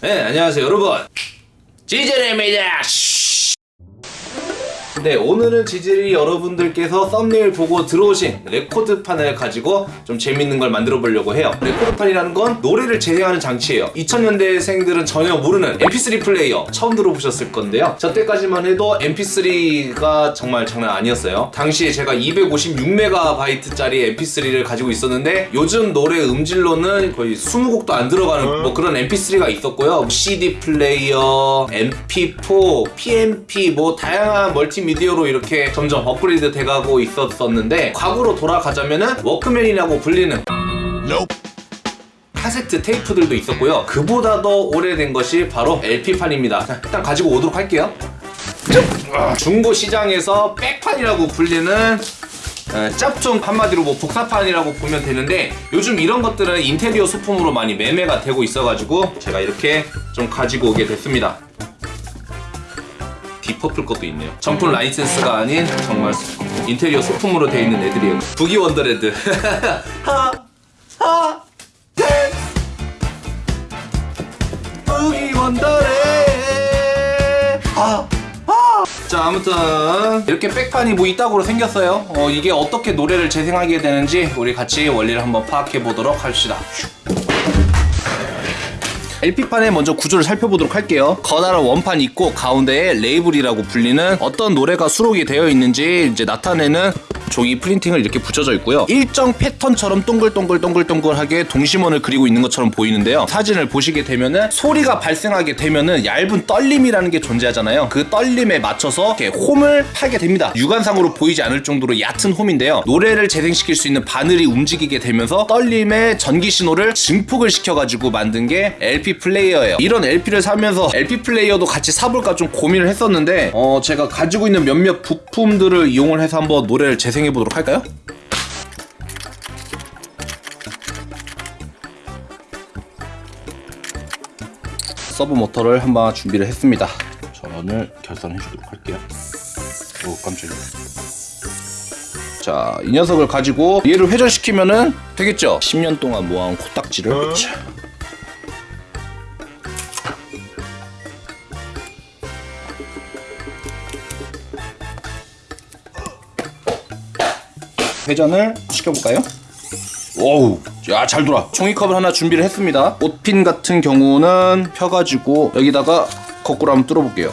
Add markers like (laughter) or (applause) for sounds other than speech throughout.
네, 안녕하세요, 여러분. 지젤입니다. 네, 오늘은 지질이 여러분들께서 썸네일 보고 들어오신 레코드판을 가지고 좀 재밌는 걸 만들어 보려고 해요. 레코드판이라는 건 노래를 재생하는 장치예요. 2000년대생들은 전혀 모르는 MP3 플레이어 처음 들어보셨을 건데요. 저 때까지만 해도 MP3가 정말 장난 아니었어요. 당시에 제가 256MB짜리 MP3를 가지고 있었는데 요즘 노래 음질로는 거의 20곡도 안 들어가는 뭐 그런 MP3가 있었고요. CD 플레이어, MP4, PMP 뭐 다양한 멀티 미디어로 이렇게 점점 업그레이드 돼가고 있었었는데 과거로 돌아가자면은 워크맨이라고 불리는 카세트 테이프들도 있었고요. 그보다 더 오래된 것이 바로 LP판입니다. 자, 일단 가지고 오도록 할게요. 중고 시장에서 백판이라고 불리는 에, 짭좀 한마디로 뭐 복사판이라고 보면 되는데 요즘 이런 것들은 인테리어 소품으로 많이 매매가 되고 있어가지고 제가 이렇게 좀 가지고 오게 됐습니다. 딥 퍼플 것도 있네요. 정품 라이센스가 아닌 정말 인테리어 소품으로 되어 있는 애들이에요. Boogie Wonderland. (laughs) 하, 하, 네. Boogie Wonderland. 아. 자 아무튼 이렇게 백판이 뭐 이따구로 생겼어요 어, 이게 어떻게 노래를 재생하게 되는지 우리 같이 원리를 한번 파악해 보도록 합시다 LP판의 먼저 구조를 살펴보도록 할게요. 커다란 원판 있고 가운데에 레이블이라고 불리는 어떤 노래가 수록이 되어 있는지 이제 나타내는 종이 프린팅을 이렇게 붙여져 있고요. 일정 패턴처럼 동글동글동글동글하게 동심원을 그리고 있는 것처럼 보이는데요. 사진을 보시게 되면은 소리가 발생하게 되면은 얇은 떨림이라는 게 존재하잖아요. 그 떨림에 맞춰서 이렇게 홈을 팔게 됩니다. 육안상으로 보이지 않을 정도로 얕은 홈인데요. 노래를 재생시킬 수 있는 바늘이 움직이게 되면서 떨림의 전기 신호를 증폭을 시켜가지고 만든 게 LP 플레이어예요. 이런 LP를 사면서 LP 플레이어도 같이 사볼까 좀 고민을 했었는데 어 제가 가지고 있는 몇몇 부품들을 이용을 해서 한번 노래를 재생 해 보도록 할까요? 서브 모터를 한번 준비를 했습니다. 전원을 결선해 주도록 할게요. 오 깜짝이야. 자, 이 녀석을 가지고 얘를 회전시키면은 되겠죠? 10년 동안 모아온 코딱지를 자. 회전을 시켜볼까요? 오우 야잘 돌아. 종이컵을 하나 준비를 했습니다. 옷핀 같은 경우는 펴가지고 여기다가 거꾸로 한번 뚫어볼게요.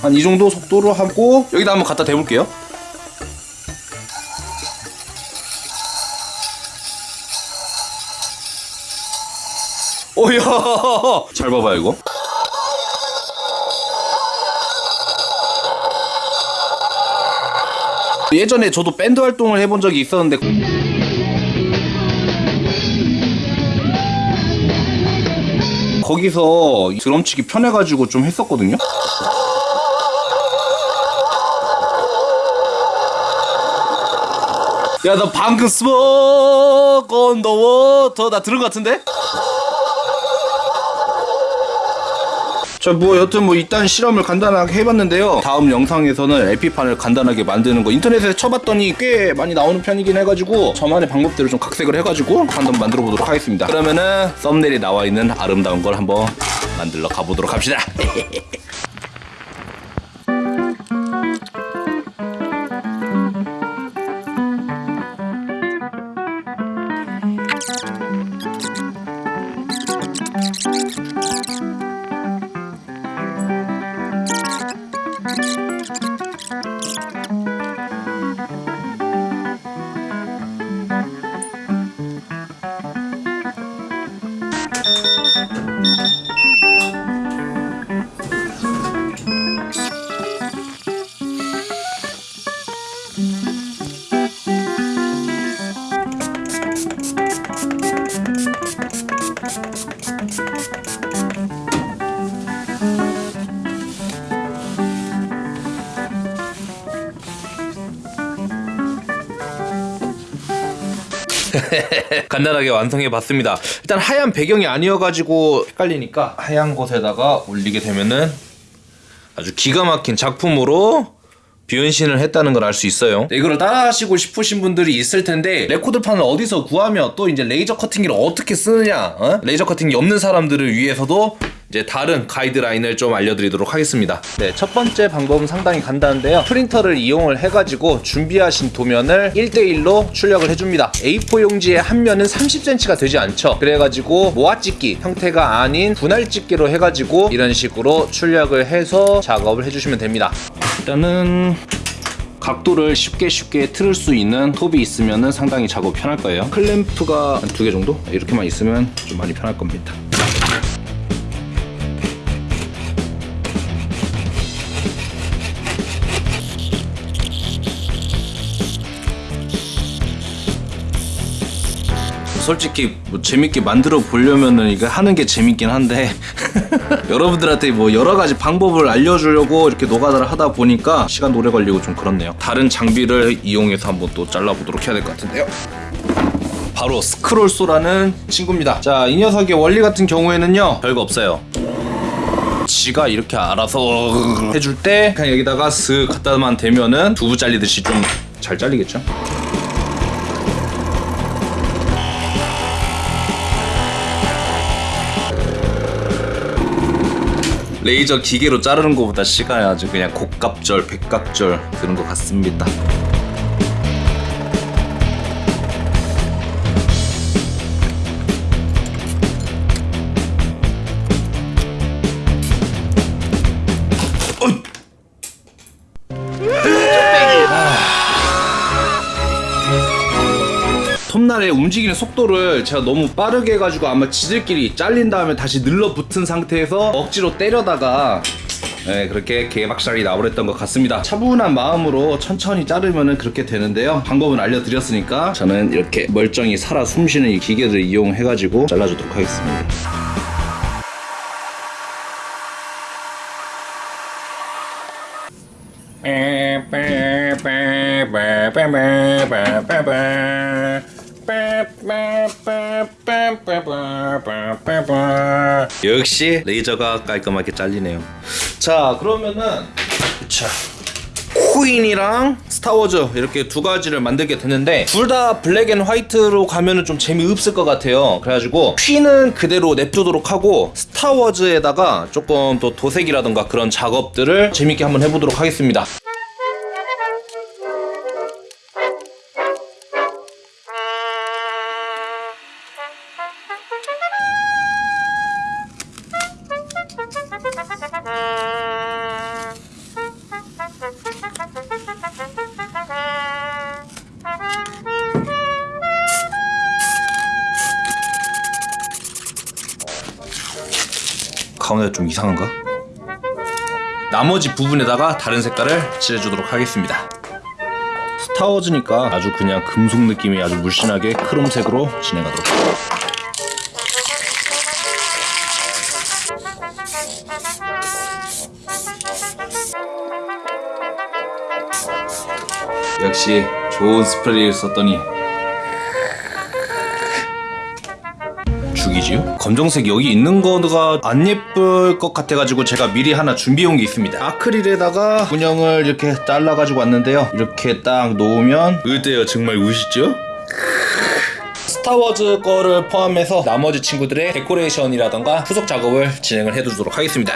한이 정도 속도로 하고 여기다 한번 갖다 대볼게요. 오야. 잘 봐봐 이거 예전에 저도 밴드 활동을 해본 적이 있었는데 거기서 드럼 치기 편해가지고 좀 했었거든요 야 나 방금 Smoke on the Water 나 들은 것 같은데? 자, 뭐 여튼 뭐 이딴 실험을 간단하게 해봤는데요. 다음 영상에서는 LP판을 간단하게 만드는 거 인터넷에 쳐봤더니 꽤 많이 나오는 편이긴 해가지고 저만의 방법대로 좀 각색을 해가지고 한번 만들어 보도록 하겠습니다. 그러면은 썸네일에 나와 있는 아름다운 걸 한번 만들러 가보도록 합시다. (laughs) (laughs) 간단하게 완성해 봤습니다 일단 하얀 배경이 아니어가지고 헷갈리니까 하얀 곳에다가 올리게 되면은 아주 기가 막힌 작품으로 변신을 했다는 걸 알 수 있어요 네, 이거를 따라 하시고 싶으신 분들이 있을 텐데 레코드판을 어디서 구하며 또 이제 레이저 커팅기를 어떻게 쓰느냐 어? 레이저 커팅기 없는 사람들을 위해서도 이제 다른 가이드라인을 좀 알려드리도록 하겠습니다. 네, 첫 번째 방법은 상당히 간단한데요. 프린터를 이용을 해가지고 준비하신 도면을 1대1로 출력을 해줍니다. A4 용지의 한 면은 30cm가 되지 않죠. 그래가지고 모아찍기 형태가 아닌 분할찍기로 해가지고 이런 식으로 출력을 해서 작업을 해주시면 됩니다. 일단은 각도를 쉽게 쉽게 틀을 수 있는 톱이 있으면 상당히 작업 편할 거예요. 클램프가 한두개 정도 이렇게만 있으면 좀 많이 편할 겁니다. 솔직히 뭐 재밌게 만들어 보려면은 이거 하는 게 재밌긴 한데 (laughs) 여러분들한테 뭐 여러 가지 방법을 알려주려고 이렇게 노가다를 하다 보니까 시간 오래 걸리고 좀 그렇네요. 다른 장비를 이용해서 한번 또 잘라보도록 해야 될 것 같은데요. 바로 스크롤소라는 친구입니다. 자, 이 녀석의 원리 같은 경우에는요, 별거 없어요. 지가 이렇게 알아서 해줄 때 그냥 여기다가 슥 갖다만 대면은 두부 잘리듯이 좀 잘 잘리겠죠? 레이저 기계로 자르는 것보다 시간이 아주 그냥 곡갑절, 백갑절 드는 것 같습니다. 톱날의 움직이는 속도를 제가 너무 빠르게 해가지고 아마 지들끼리 잘린 다음에 다시 늘러붙은 상태에서 억지로 때려다가 네, 그렇게 개박살이 나버렸던 것 같습니다. 차분한 마음으로 천천히 자르면 그렇게 되는데요. 방법은 알려드렸으니까 저는 이렇게 멀쩡히 살아 숨쉬는 이 기계를 이용해 가지고 잘라주도록 하겠습니다. 역시 레이저가 깔끔하게 잘리네요. 자 그러면은 자 퀸이랑 스타워즈 이렇게 두 가지를 만들게 됐는데 둘 다 black and white로 가면은 좀 재미없을 것 같아요. 그래가지고 퀸은 그대로 냅두도록 하고 스타워즈에다가 조금 또 도색이라던가 그런 작업들을 재밌게 한번 해보도록 하겠습니다 가운데 좀 이상한가? 나머지 부분에다가 다른 색깔을 칠해주도록 하겠습니다. 스타워즈니까 아주 그냥 금속 느낌이 아주 물씬하게 크롬색으로 진행하도록 역시 좋은 스프레이를 썼더니 죽이지요? 검정색 여기 있는 거가 안 예쁠 것 같아가지고 제가 미리 하나 준비해온 게 있습니다 아크릴에다가 문형을 이렇게 잘라가지고 왔는데요 이렇게 딱 놓으면 어때요 정말 우시죠? 스타워즈 거를 포함해서 나머지 친구들의 데코레이션이라던가 후속 작업을 진행을 해두도록 하겠습니다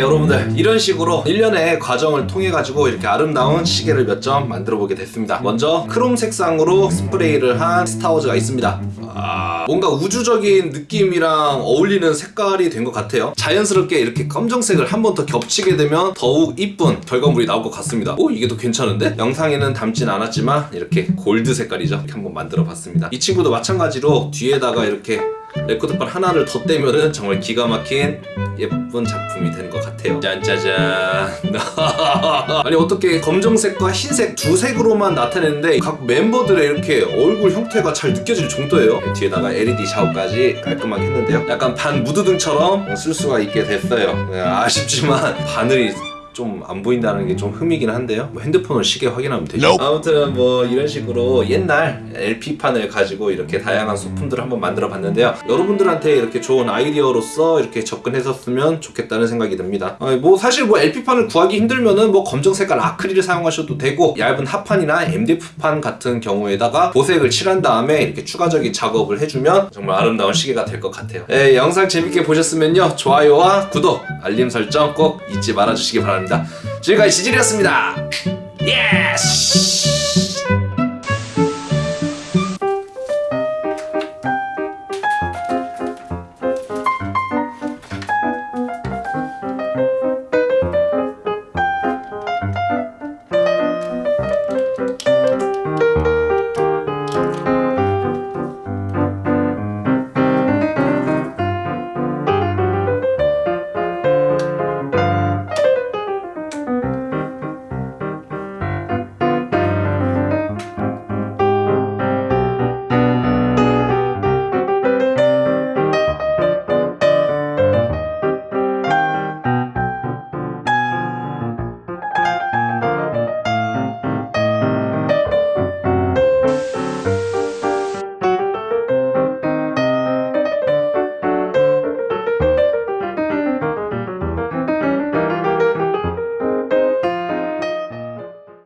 여러분들. 이런 식으로 1년의 과정을 통해 가지고 이렇게 아름다운 시계를 몇 점 만들어 보게 됐습니다. 먼저 크롬 색상으로 스프레이를 한 스타워즈가 있습니다. 아, 뭔가 우주적인 느낌이랑 어울리는 색깔이 된 것 같아요. 자연스럽게 이렇게 검정색을 한 번 더 겹치게 되면 더욱 이쁜 결과물이 나올 것 같습니다. 오 이게 더 괜찮은데? 영상에는 담진 않았지만 이렇게 골드 색깔이죠. 이렇게 한번 만들어 봤습니다. 이 친구도 마찬가지로 뒤에다가 이렇게 레코드판 하나를 더 떼면은 정말 기가 막힌 예쁜 작품이 되는 것 같아요. 짠짜잔. (laughs) 아니 어떻게 검정색과 흰색 두 색으로만 나타내는데 각 멤버들의 이렇게 얼굴 형태가 잘 느껴질 정도예요. 뒤에다가 LED 샤워까지 깔끔하게 했는데요. 약간 반 무드등처럼 쓸 수가 있게 됐어요. 네, 아쉽지만 바늘이 좀 안 보인다는 게 좀 흠이긴 한데요. 뭐 핸드폰을 시계 확인하면 되죠. 아무튼 뭐 이런 식으로 옛날 LP판을 가지고 이렇게 다양한 소품들을 한번 만들어 봤는데요. 여러분들한테 이렇게 좋은 아이디어로서 이렇게 접근했었으면 좋겠다는 생각이 듭니다. 어, 뭐 사실 뭐 LP판을 구하기 힘들면은 뭐 검정 색깔 아크릴을 사용하셔도 되고 얇은 합판이나 MDF판 같은 경우에다가 보색을 칠한 다음에 이렇게 추가적인 작업을 해주면 정말 아름다운 시계가 될 것 같아요. 예, 영상 재밌게 보셨으면요. 좋아요와 구독, 알림 설정 꼭 잊지 말아주시기 바랍니다. 지금까지 지질이었습니다. Yes!